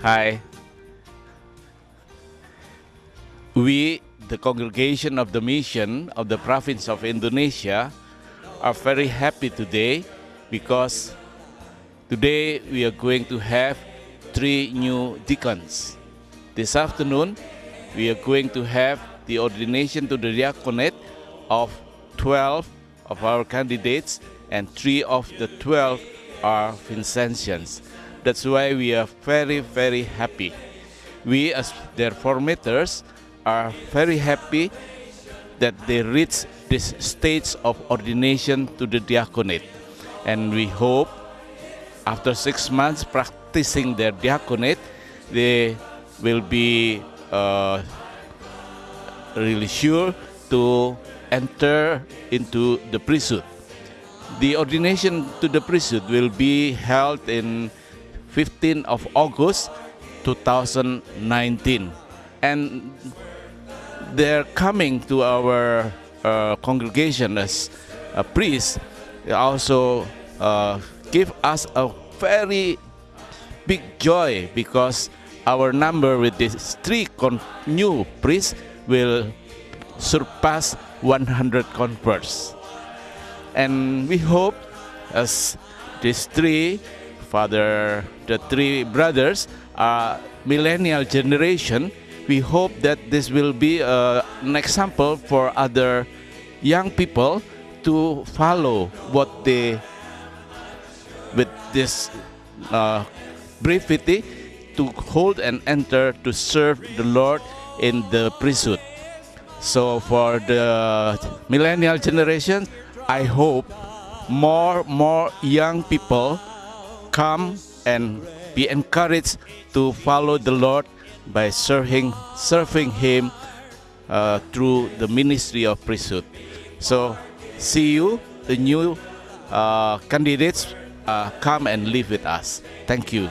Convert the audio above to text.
Hi. We, the congregation of the mission of the province of Indonesia, are very happy today because today we are going to have three new deacons. This afternoon, we are going to have the ordination to the diaconate of 12 of our candidates, and three of the 12 are Vincentians. That's why we are very, very happy. We, as their formators, are very happy that they reach this stage of ordination to the diaconate. And we hope after six months practicing their diaconate, they will be uh, really sure to enter into the priesthood. The ordination to the priesthood will be held in 15 of August 2019 and they're coming to our uh, congregation as a priest also uh, give us a very big joy because our number with these three new priests will surpass 100 confreres. And we hope as these three, father, the three brothers are millennial generation, we hope that this will be uh, an example for other young people to follow what they, with this uh, brevity, to hold and enter to serve the Lord in the priesthood. So for the millennial generation, I hope more more young people come and be encouraged to follow the Lord by serving serving Him uh, through the ministry of priesthood. So see you, the new uh, candidates, uh, come and live with us. Thank you.